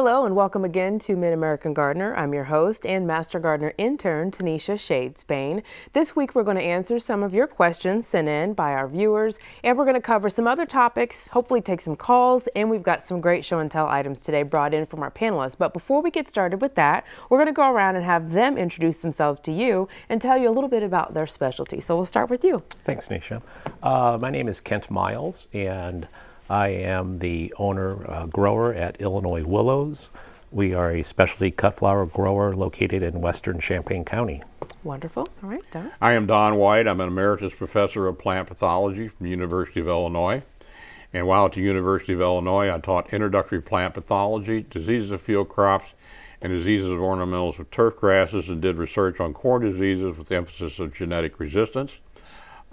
Hello and welcome again to Mid-American Gardener. I'm your host and Master Gardener intern, Tanisha Shade Spain. This week we're going to answer some of your questions sent in by our viewers and we're going to cover some other topics, hopefully take some calls, and we've got some great show and tell items today brought in from our panelists. But before we get started with that, we're going to go around and have them introduce themselves to you and tell you a little bit about their specialty. So we'll start with you. Thanks, Nisha. Uh, my name is Kent Miles and I am the owner uh, grower at Illinois Willows. We are a specialty cut flower grower located in western Champaign County. Wonderful. All right, Don. I am Don White. I'm an emeritus professor of plant pathology from the University of Illinois. And while at the University of Illinois, I taught introductory plant pathology, diseases of field crops, and diseases of ornamentals with turf grasses, and did research on corn diseases with emphasis of genetic resistance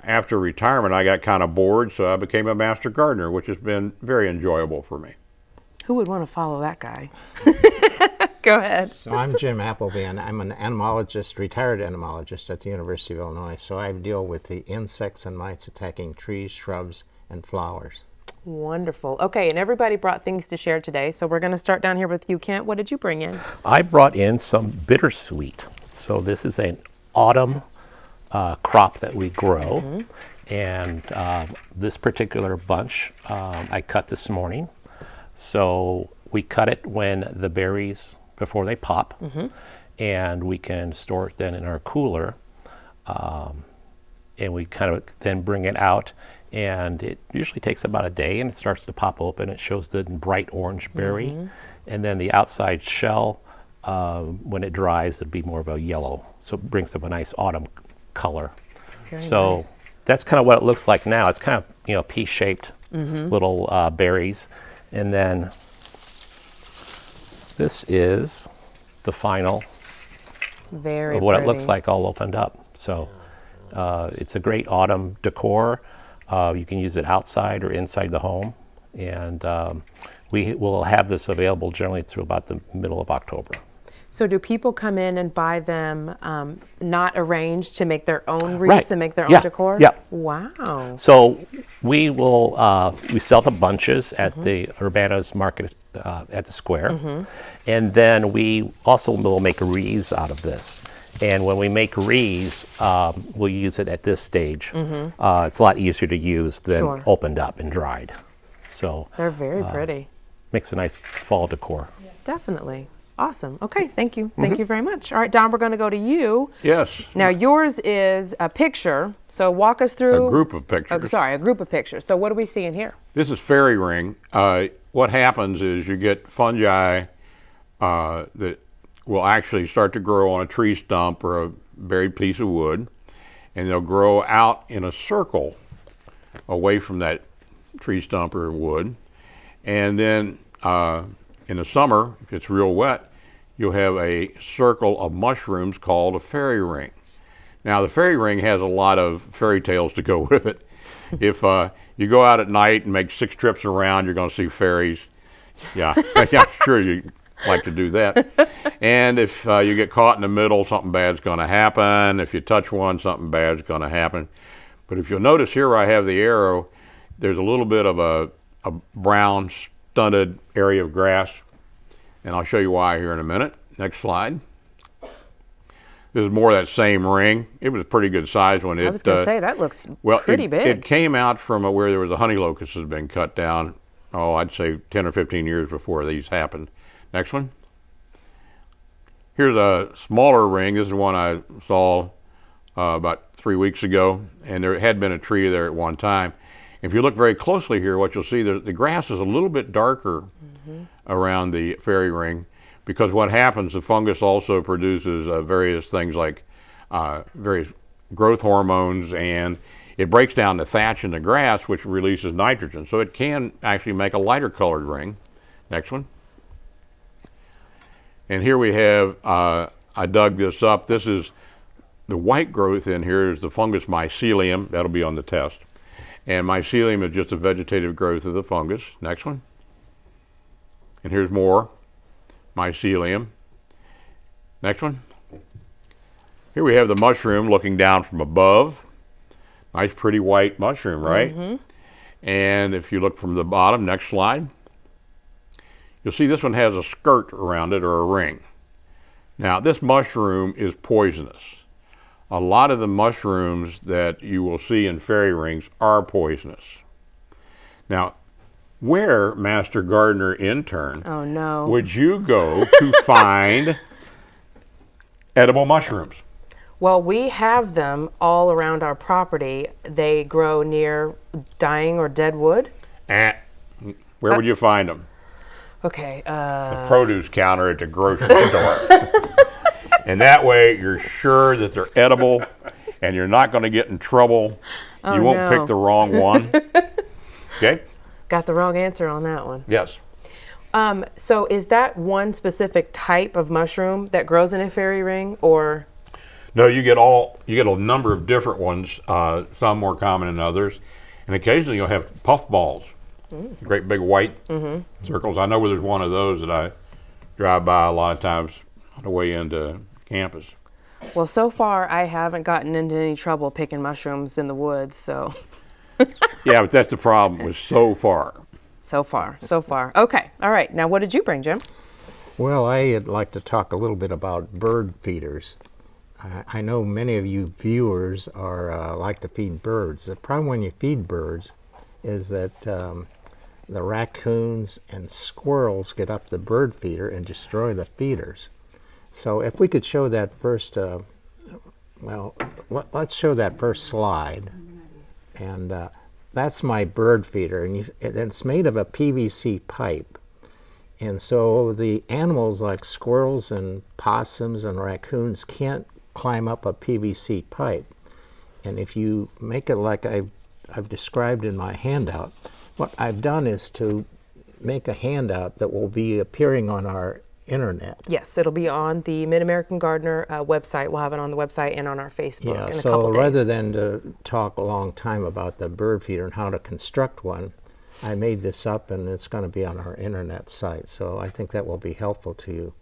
after retirement, I got kind of bored, so I became a master gardener, which has been very enjoyable for me. Who would want to follow that guy? Go ahead. So I'm Jim Appleby, and I'm an entomologist, retired entomologist at the University of Illinois. So I deal with the insects and mites attacking trees, shrubs, and flowers. Wonderful. Okay, and everybody brought things to share today. So we're going to start down here with you, Kent. What did you bring in? I brought in some bittersweet. So this is an autumn uh, crop that we grow. Mm -hmm. And uh, this particular bunch um, I cut this morning. So we cut it when the berries, before they pop, mm -hmm. and we can store it then in our cooler. Um, and we kind of then bring it out and it usually takes about a day and it starts to pop open. It shows the bright orange berry. Mm -hmm. And then the outside shell, uh, when it dries, it'll be more of a yellow. So it brings up a nice autumn color. Very so nice. that's kind of what it looks like now. It's kind of, you know, pea-shaped mm -hmm. little uh, berries. And then this is the final Very of what pretty. it looks like all opened up. So uh, it's a great autumn decor. Uh, you can use it outside or inside the home. And um, we will have this available generally through about the middle of October. So do people come in and buy them um, not arranged to make their own wreaths right. and make their yeah. own decor? Yeah. Wow. So we will, uh, we sell the bunches at mm -hmm. the Urbana's market uh, at the square. Mm -hmm. And then we also will make wreaths out of this. And when we make wreaths, um, we'll use it at this stage. Mm -hmm. uh, it's a lot easier to use than sure. opened up and dried. So they're very uh, pretty. Makes a nice fall decor. Definitely. Awesome. Okay, thank you. Thank mm -hmm. you very much. All right, Don, we're going to go to you. Yes. Now, yours is a picture. So walk us through. A group of pictures. Oh, sorry, a group of pictures. So what are we seeing here? This is fairy ring. Uh, what happens is you get fungi uh, that will actually start to grow on a tree stump or a buried piece of wood, and they'll grow out in a circle away from that tree stump or wood. And then uh, in the summer, if it's real wet, you'll have a circle of mushrooms called a fairy ring. Now the fairy ring has a lot of fairy tales to go with it. if uh, you go out at night and make six trips around, you're going to see fairies. Yeah, I'm sure you like to do that. and if uh, you get caught in the middle, something bad's going to happen. If you touch one, something bad's going to happen. But if you'll notice here I have the arrow, there's a little bit of a, a brown stunted area of grass. And I'll show you why here in a minute. Next slide. This is more of that same ring. It was a pretty good size when it. I was going to uh, say that looks well, pretty it, big. It came out from a, where there was a honey locust that had been cut down. Oh, I'd say 10 or 15 years before these happened. Next one. Here's a smaller ring. This is one I saw uh, about three weeks ago, and there had been a tree there at one time. If you look very closely here, what you'll see, that the grass is a little bit darker mm -hmm. around the fairy ring because what happens, the fungus also produces uh, various things like uh, various growth hormones and it breaks down the thatch in the grass which releases nitrogen. So it can actually make a lighter colored ring. Next one. And here we have, uh, I dug this up. This is the white growth in here is the fungus mycelium. That'll be on the test. And mycelium is just a vegetative growth of the fungus. Next one. And here's more mycelium. Next one. Here we have the mushroom looking down from above. Nice pretty white mushroom, right? Mm -hmm. And if you look from the bottom, next slide, you'll see this one has a skirt around it or a ring. Now, this mushroom is poisonous. A lot of the mushrooms that you will see in fairy rings are poisonous. Now, where, Master Gardener intern, Oh no. would you go to find edible mushrooms? Well, we have them all around our property. They grow near dying or dead wood. Eh, where would you find them? Okay. Uh, The produce counter at the grocery store. and that way you're sure that they're edible and you're not going to get in trouble. you won't no. pick the wrong one. okay? got the wrong answer on that one. Yes. Um, so is that one specific type of mushroom that grows in a fairy ring, or No, you get all you get a number of different ones, uh, some more common than others. And occasionally you'll have puff balls. Great big white circles. I know where there's one of those that I drive by a lot of times on the way into campus. well, so far I haven't gotten into any trouble picking mushrooms in the woods. So, Yeah, but that's the problem with so far. so far, so far. Okay. All right. Now, what did you bring, Jim? Well, I'd like to talk a little bit about bird feeders. I, I know many of you viewers are uh, like to feed birds. The problem when you feed birds is that um, the raccoons and squirrels get up the bird feeder and destroy the feeders. So if we could show that first, uh, well, let, let's show that first slide. And uh, that's my bird feeder, and you, it- it's made of a PVC pipe. And so the animals like squirrels and possums and raccoons can't climb up a PVC pipe. And if you make it like I've, I've described in my handout, what I've done is to make a handout that will be appearing on our internet. Yes, it'll be on the Mid American Gardener uh, website. We'll have it on the website and on our Facebook Yeah, in a so rather than to talk a long time about the bird feeder and how to construct one, I made this up and it's going to be on our internet site. So I think that will be helpful to you.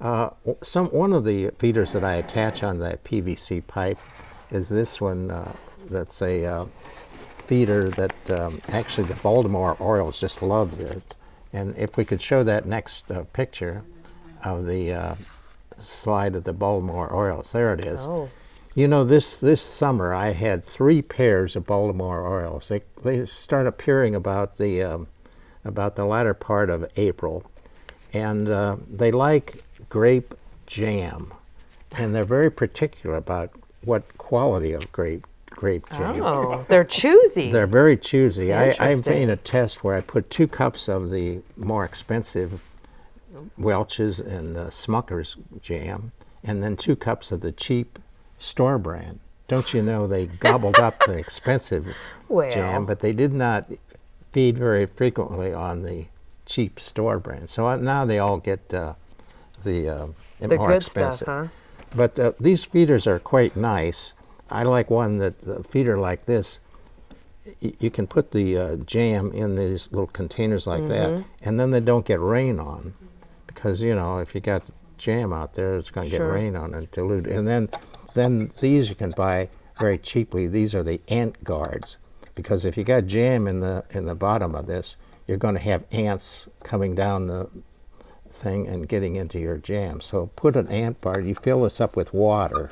Uh, some one of the feeders that I attach on that PVC pipe is this one. Uh, that's a uh, feeder that um, actually the Baltimore Orioles just love it. And if we could show that next uh, picture of the uh, slide of the Baltimore Orioles, there it is. Oh. You know, this this summer I had three pairs of Baltimore Orioles. They they start appearing about the um, about the latter part of April, and uh, they like grape jam, and they're very particular about what quality of grape grape jam. Oh, they're choosy. They're very choosy. I, I made a test where I put two cups of the more expensive Welch's and uh, Smucker's jam, and then two cups of the cheap store brand. Don't you know they gobbled up the expensive Well. jam, but they did not feed very frequently on the cheap store brand. So uh, now they all get uh, the, uh, the more expensive. stuff, huh? But uh, these feeders are quite nice. I like one that a feeder like this. You can put the uh, jam in these little containers like that, and then they don't get rain on, because you know if you got jam out there, it's going to Sure. get rain on and dilute. And then, then these you can buy very cheaply. These are the ant guards, because if you got jam in the in the bottom of this, you're going to have ants coming down the thing and getting into your jam. So put an ant guard. You fill this up with water,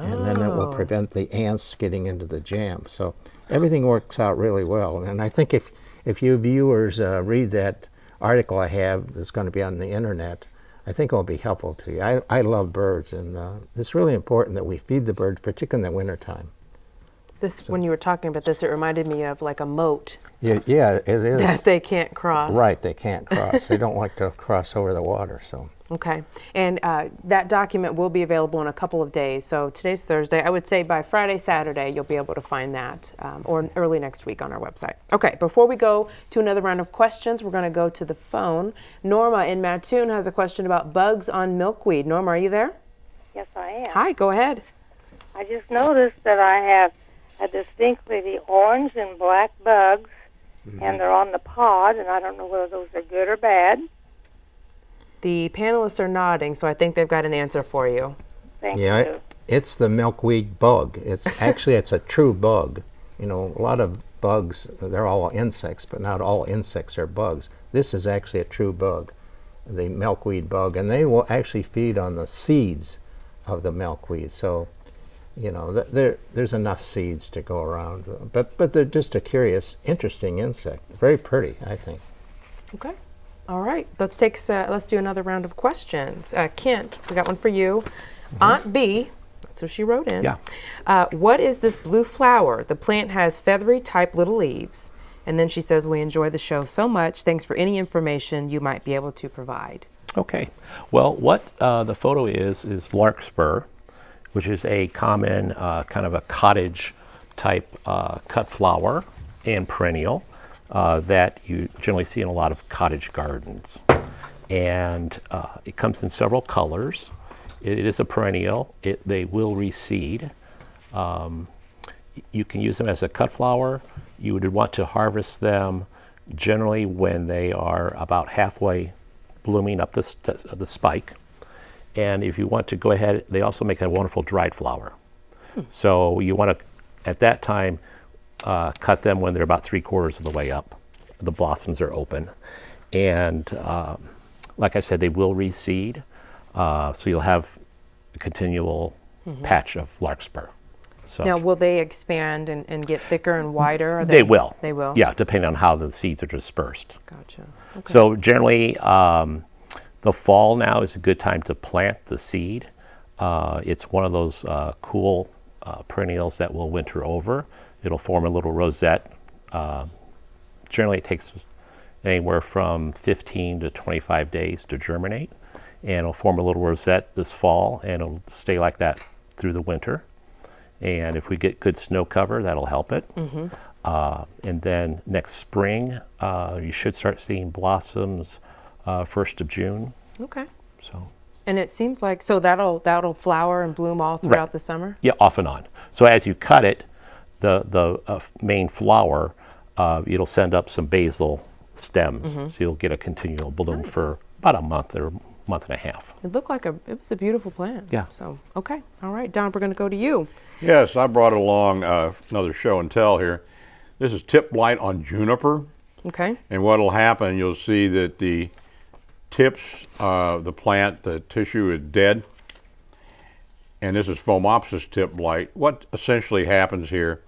and then it will Oh. prevent the ants getting into the jam. So everything works out really well. And I think if if you viewers uh, read that article I have that's going to be on the internet, I think it will be helpful to you. I, I love birds, and uh, it's really important that we feed the birds, particularly in the wintertime. This, when you were talking about this, it reminded me of like a moat Yeah, yeah, it is. that they can't cross. Right, they can't cross. they don't like to cross over the water. So Okay. And uh, that document will be available in a couple of days. So today's Thursday. I would say by Friday, Saturday, you'll be able to find that, um, or early next week on our website. Okay. Before we go to another round of questions, we're going to go to the phone. Norma in Mattoon has a question about bugs on milkweed. Norma, are you there? Yes, I am. Hi. Go ahead. I just noticed that I have a distinctly the orange and black bugs, and they're on the pod, and I don't know whether those are good or bad. The panelists are nodding, so I think they've got an answer for you. Thank yeah, you. it, it's the milkweed bug. It's actually it's a true bug. You know, a lot of bugs they're all insects, but not all insects are bugs. this is actually a true bug, the milkweed bug, and they will actually feed on the seeds of the milkweed. So, you know, th- there there's enough seeds to go around. But but they're just a curious, interesting insect. Very pretty, I think. Okay. All right. Let's take. Uh, let's do another round of questions. Uh, Kent, we got one for you. Aunt B. That's what she wrote in. Yeah. Uh, what is this blue flower? The plant has feathery type little leaves. And then she says, We enjoy the show so much. Thanks for any information you might be able to provide. Okay. Well, what uh, the photo is is larkspur, which is a common uh, kind of a cottage type uh, cut flower and perennial uh, that you generally see in a lot of cottage gardens. And uh, it comes in several colors. It, it is a perennial. It, they will reseed. Um, you can use them as a cut flower. You would want to harvest them generally when they are about halfway blooming up the, st- the spike. And if you want to go ahead, they also make a wonderful dried flower. So you want to, at that time, uh, cut them when they're about three quarters of the way up. The blossoms are open. And um, like I said, they will reseed. Uh, so you'll have a continual patch of larkspur. So Now, will they expand and, and get thicker and wider? Are they will. They will? Yeah, depending on how the seeds are dispersed. Gotcha. Okay. So generally, um, the fall now is a good time to plant the seed. Uh, it's one of those uh, cool uh, perennials that will winter over. It'll form a little rosette. Uh, generally, it takes anywhere from 15 to 25 days to germinate, and it'll form a little rosette this fall, and it'll stay like that through the winter. And if we get good snow cover, that'll help it. Uh, and then next spring, uh, you should start seeing blossoms uh, first of June. okay. So And it seems like so that'll that'll flower and bloom all throughout the summer. yeah, off and on. So as you cut it, the the uh, main flower, uh, it'll send up some basal stems, so you'll get a continual bloom for about a month or month and a half. It looked like a it was a beautiful plant. Yeah. So okay, all right, Don, we're going to go to you. Yes, I brought along uh, another show and tell here. This is tip blight on juniper. Okay. And what will happen, you'll see that the tips of the plant, the tissue is dead. And this is Phomopsis tip blight. What essentially happens here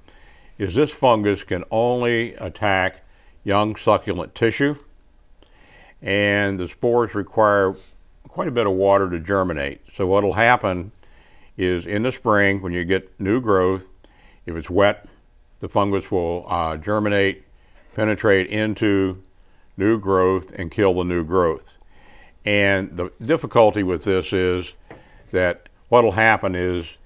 is this fungus can only attack young succulent tissue, and the spores require quite a bit of water to germinate. So what will happen is in the spring, when you get new growth, if it's wet, the fungus will uh, germinate, penetrate into new growth, and kill the new growth. And the difficulty with this is that what will happen is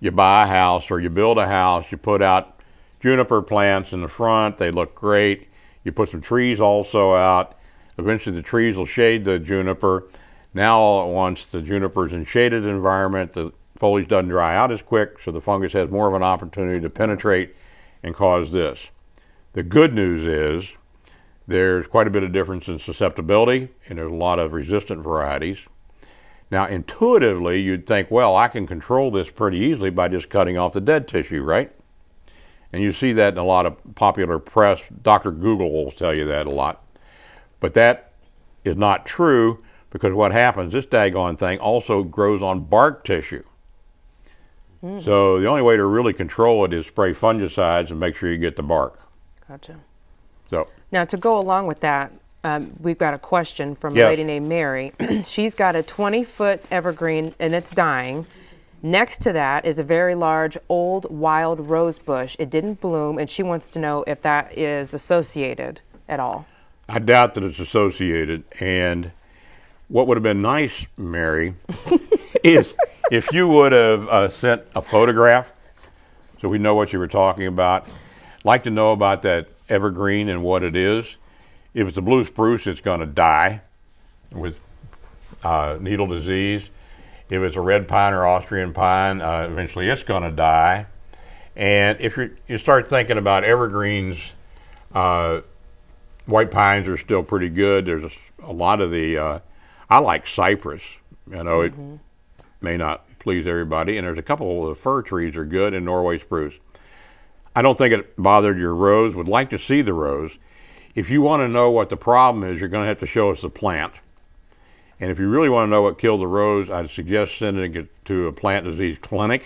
you buy a house or you build a house, you put out juniper plants in the front, they look great. You put some trees also out. Eventually, the trees will shade the juniper. Now, all at once, the juniper's in shaded environment. The foliage doesn't dry out as quick, so the fungus has more of an opportunity to penetrate and cause this. The good news is there's quite a bit of difference in susceptibility, and there's a lot of resistant varieties. Now, intuitively, you'd think, well, I can control this pretty easily by just cutting off the dead tissue, right? And you see that in a lot of popular press. Dr. Google will tell you that a lot. But that is not true because what happens, this daggone thing also grows on bark tissue. So the only way to really control it is spray fungicides and make sure you get the bark. Gotcha. So Now, to go along with that, um, we've got a question from a lady named Mary. She's got a 20 foot evergreen and it's dying. Next to that is a very large old wild rose bush. It didn't bloom, and she wants to know if that is associated at all. I doubt that it's associated. And what would have been nice, Mary, is if you would have uh, sent a photograph so we know what you were talking about. Like to know about that evergreen and what it is. If it's a blue spruce, it's going to die with uh, needle disease. If it's a red pine or Austrian pine, uh, eventually it's going to die. And if you you start thinking about evergreens, uh, white pines are still pretty good. There's a lot of the, uh, I like cypress. You know, it may not please everybody. And there's a couple of the fir trees are good and Norway spruce. I don't think it bothered your rose. Would like to see the rose. if you want to know what the problem is, you're going to have to show us the plant. And if you really want to know what killed the rose, I'd suggest sending it to a plant disease clinic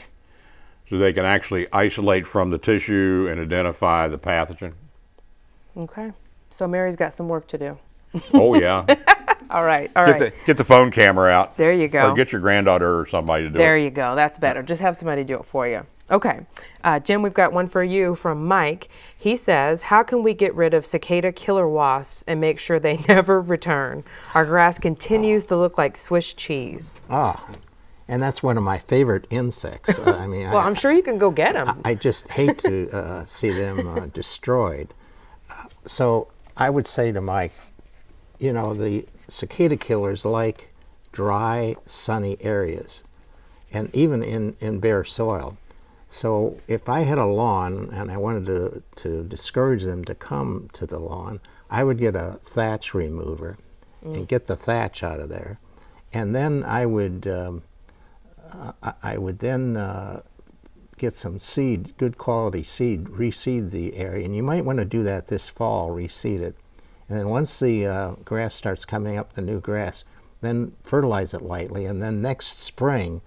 so they can actually isolate from the tissue and identify the pathogen. Okay. So Mary's got some work to do. Oh, yeah. All right. All get, right. the, get the phone camera out. There you go. Or get your granddaughter or somebody to do There it. There you go. That's better. Just have somebody do it for you. Okay. Uh, Jim, we've got one for you from Mike. He says, How can we get rid of cicada killer wasps and make sure they never return? Our grass continues to look like Swiss cheese. Ah, and that's one of my favorite insects. Uh, I mean, Well, I, I'm sure you can go get them. I just hate to uh, see them uh, destroyed. Uh, so I would say to Mike, you know, the cicada killers like dry, sunny areas, and even in, in bare soil. So if I had a lawn and I wanted to, to discourage them to come to the lawn, I would get a thatch remover and get the thatch out of there. And then I would, um, I, I would then uh, get some seed, good quality seed, reseed the area. And you might want to do that this fall, reseed it. And then once the uh, grass starts coming up, the new grass, then fertilize it lightly. And then next spring,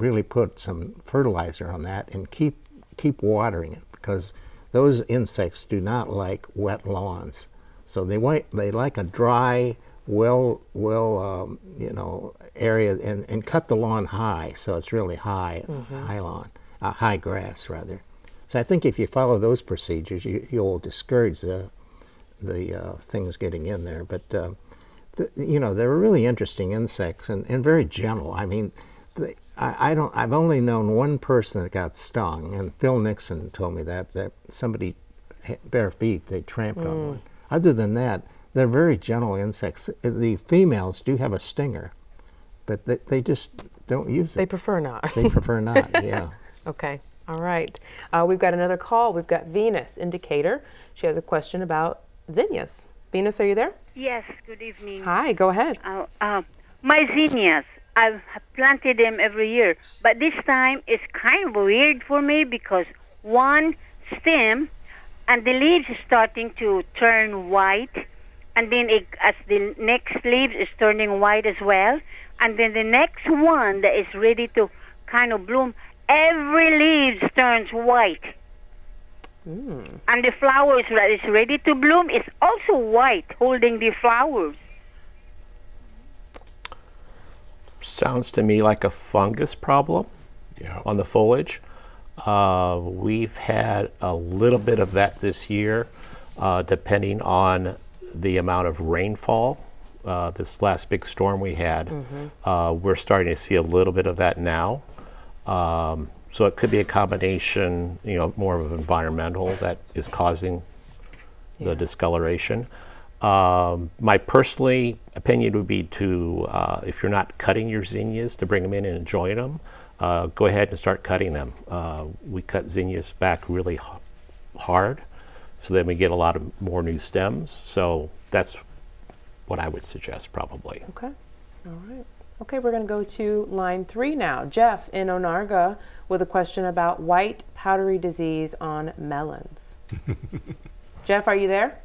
really put some fertilizer on that and keep keep watering it because those insects do not like wet lawns. So they want they like a dry, well well um, you know area and, and cut the lawn high so it's really high high lawn uh, high grass rather. So I think if you follow those procedures, you, you'll discourage the the uh, things getting in there. But uh, the, you know they're really interesting insects and, and very gentle. I mean, they, I, I don't. I've only known one person that got stung, and Phil Nixon told me that that somebody bare feet they tramped on one. Other than that, they're very gentle insects. The females do have a stinger, but they, they just don't use They it. They prefer not. They prefer not. Yeah. okay. All right. Uh, we've got another call. We've got Venus, in Decatur. She has a question about zinnias. Venus, are you there? Yes, good evening. Hi, go ahead. Uh, uh, my zinnias, I've planted them every year, but this time it's kind of weird for me because one stem and the leaves is starting to turn white, and then it, as the next leaf is turning white as well, and then the next one that is ready to kind of bloom, every leaf turns white. Hmm. And the flowers that is ready to bloom is also white, holding the flowers. Sounds to me like a fungus problem Yeah. on the foliage. Uh, we've had a little bit of that this year, uh, depending on the amount of rainfall. Uh, this last big storm we had, uh, we're starting to see a little bit of that now. Um, so it could be a combination, you know, more of an environmental that is causing the discoloration. Um, my personally opinion would be to, uh, if you're not cutting your zinnias, to bring them in and enjoy them. Uh, go ahead and start cutting them. Uh, we cut zinnias back really h- hard, so then we get a lot of more new stems. So that's what I would suggest probably. Okay. All right. Okay, we're going to go to line three now. Jeff in Onarga with a question about white powdery disease on melons. Jeff, are you there?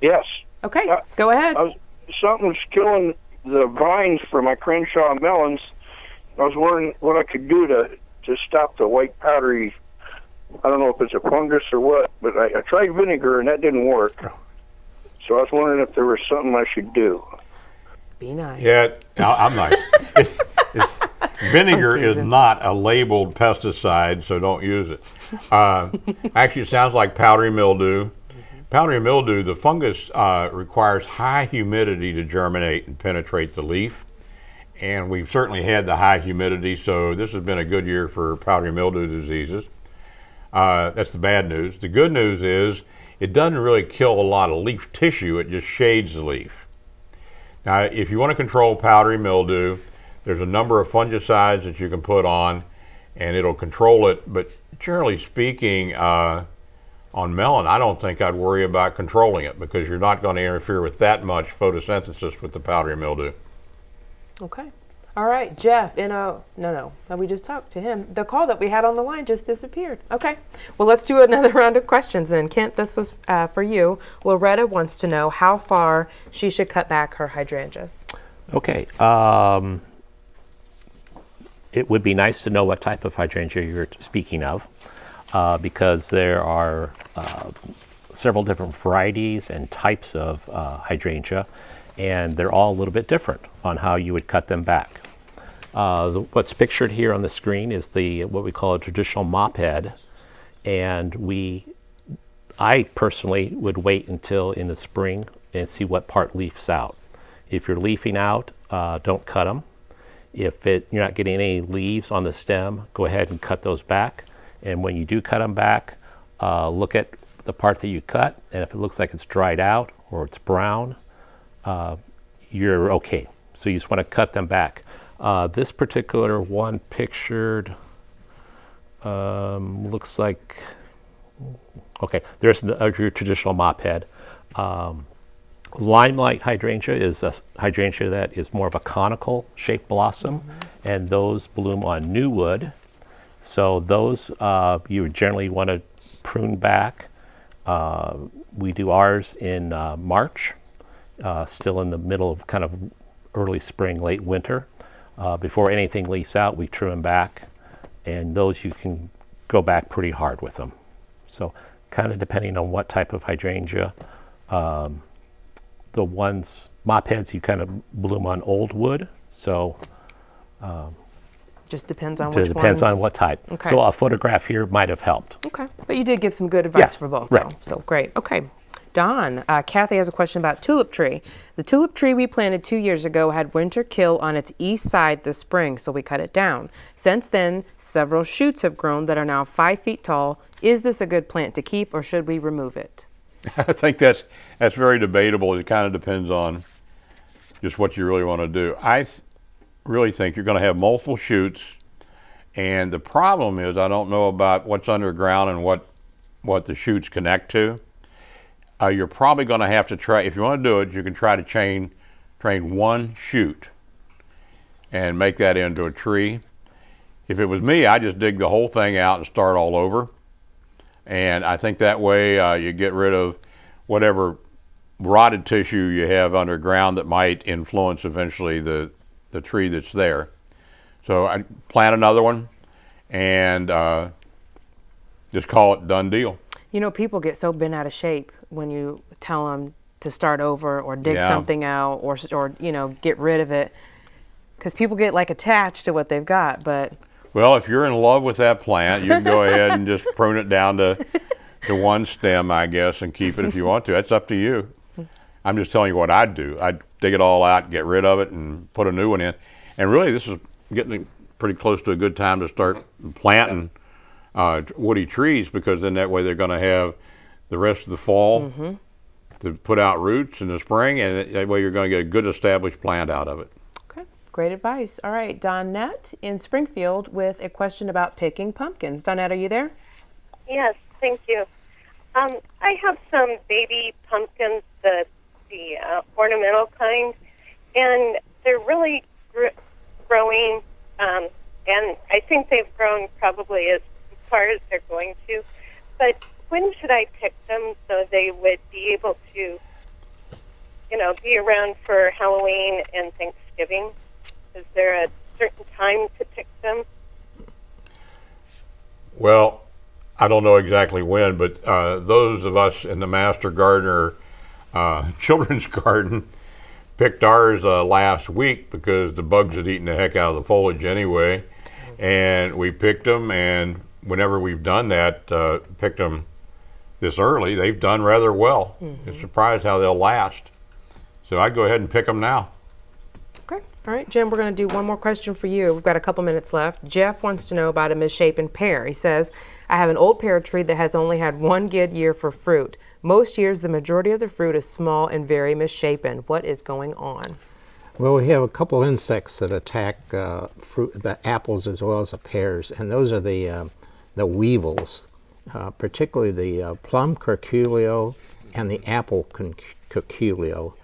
Yes. Okay, Uh, go ahead. Was, something's killing the vines for my Crenshaw melons. I was wondering what I could do to to stop the white powdery. I don't know if it's a fungus or what, but I, I tried vinegar and that didn't work. So I was wondering if there was something I should do. Be nice. Yeah, I- I'm nice. It's- it's- vinegar is not a labeled pesticide, so don't use it. Uh, actually, it sounds like powdery mildew. Powdery mildew, the fungus uh, requires high humidity to germinate and penetrate the leaf. And we've certainly had the high humidity, so this has been a good year for powdery mildew diseases. Uh, that's the bad news. The good news is it doesn't really kill a lot of leaf tissue, it just shades the leaf. Now, if you want to control powdery mildew, there's a number of fungicides that you can put on, and it'll control it. But generally speaking, uh, on melon, I don't think I'd worry about controlling it because you're not going to interfere with that much photosynthesis with the powdery mildew. Okay. All right, Jeff, in a, no, no, no, we just talked to him. The call that we had on the line just disappeared. Okay, well, let's do another round of questions then. Kent, this was uh, for you. Loretta wants to know how far she should cut back her hydrangeas. Okay. Um, it would be nice to know what type of hydrangea you're speaking of, uh, because there are uh, several different varieties and types of uh, hydrangea, and they're all a little bit different on how you would cut them back. Uh, the, what's pictured here on the screen is the what we call a traditional mop head, and we, I personally would wait until in the spring and see what part leaves out. If you're leafing out, uh, don't cut them. If it, you're not getting any leaves on the stem, go ahead and cut those back. And when you do cut them back, uh, look at the part that you cut, and if it looks like it's dried out or it's brown, uh, you're okay. So you just want to cut them back. Uh, this particular one pictured um, looks like, okay, there's the, uh, your traditional mop head. Um, limelight hydrangea is a hydrangea that is more of a conical shaped blossom, and those bloom on new wood. So those uh, you generally want to prune back. Uh, we do ours in uh, March, uh, still in the middle of kind of early spring, late winter. Uh, before anything leaves out, we trim them back, and those you can go back pretty hard with them. So kind of depending on what type of hydrangea. Um, the ones mop heads you kind of bloom on old wood, so Just depends on so which it depends ones. on what type. Okay. So a photograph here might have helped. Okay, but you did give some good advice Yes, for both, right. though. So great. Okay, Don, uh, Kathy has a question about tulip tree. The tulip tree we planted two years ago had winter kill on its east side this spring, so we cut it down. Since then, several shoots have grown that are now five feet tall. Is this a good plant to keep, or should we remove it? I think that's that's very debatable. It kind of depends on just what you really want to do. I th- really think you're going to have multiple shoots, and the problem is I don't know about what's underground and what what the shoots connect to. Uh, you're probably going to have to try if you want to do it. You can try to chain train one shoot and make that into a tree. If it was me, I just dig the whole thing out and start all over. And I think that way uh, you get rid of whatever rotted tissue you have underground that might influence eventually the, the tree that's there. So I plant another one and uh, just call it done deal. You know, people get so bent out of shape when you tell them to start over or dig Yeah. something out or, or you know, get rid of it. Because people get like attached to what they've got, but Well, if you're in love with that plant, you can go ahead and just prune it down to, to one stem, I guess, and keep it if you want to. That's up to you. I'm just telling you what I'd do. I'd dig it all out, get rid of it, and put a new one in. And really, this is getting pretty close to a good time to start planting uh, woody trees because then that way they're going to have the rest of the fall to put out roots in the spring, and that way you're going to get a good established plant out of it. Okay, great advice. All right, Donette in Springfield with a question about picking pumpkins. Donette, are you there? Yes, thank you. Um, I have some baby pumpkins, the the uh, ornamental kind, and they're really gr- growing. Um, and I think they've grown probably as far as they're going to. But when should I pick them so they would be able to, you know, be around for Halloween and Thanksgiving? Is there a certain time to pick them? Well, I don't know exactly when, but uh, those of us in the Master Gardener uh, Children's Garden picked ours uh, last week because the bugs had eaten the heck out of the foliage anyway. And we picked them, and whenever we've done that, uh, picked them this early, they've done rather well. It's surprised how they'll last. So I'd go ahead and pick them now. Okay. All right, Jim, we're going to do one more question for you. We've got a couple minutes left. Jeff wants to know about a misshapen pear. He says, I have an old pear tree that has only had one good year for fruit. Most years, the majority of the fruit is small and very misshapen. What is going on? Well, we have a couple insects that attack uh, fruit, the apples as well as the pears, and those are the uh, the weevils, uh, particularly the uh, plum curculio and the apple curculio,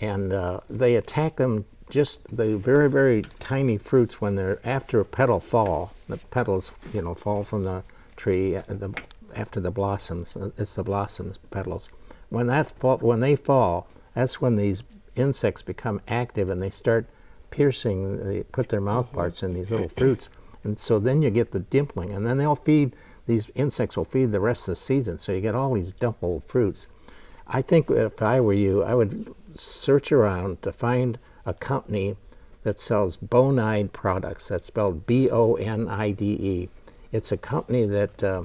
and uh, they attack them just the very, very tiny fruits when they're after a petal fall. The petals, you know, fall from the tree uh, the, after the blossoms. uh, It's the blossoms petals. When that's fall, when they fall, that's when these insects become active and they start piercing. They put their mouth parts in these little fruits, and so then you get the dimpling, and then they'll feed. These insects will feed the rest of the season, so you get all these dimpled fruits. I think if I were you, I would search around to find a company that sells Bonide products. That's spelled B-O-N-I-D-E. It's a company that uh,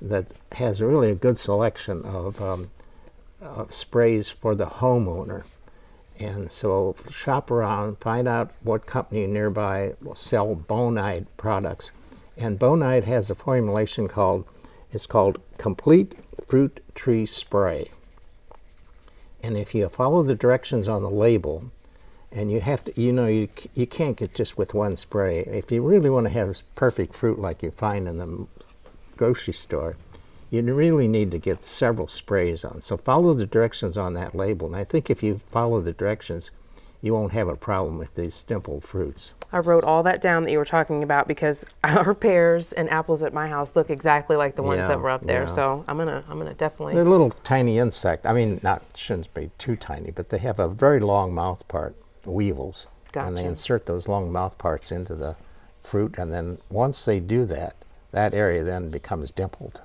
that has really a good selection of um, uh, sprays for the homeowner. And so shop around, find out what company nearby will sell Bonide products. And Bonide has a formulation called it's called Complete Fruit Tree Spray. And if you follow the directions on the label, and you have to, you know, you, you can't get just with one spray. If you really want to have perfect fruit like you find in the grocery store, you really need to get several sprays on. So follow the directions on that label. And I think if you follow the directions, you won't have a problem with these dimpled fruits. I wrote all that down that you were talking about because our pears and apples at my house look exactly like the ones Yeah, that were up there. yeah. So I'm gonna I'm gonna definitely They're little tiny insect. I mean, not shouldn't be too tiny, but they have a very long mouth part, weevils, and they insert those long mouth parts into the fruit, and then once they do that, that area then becomes dimpled.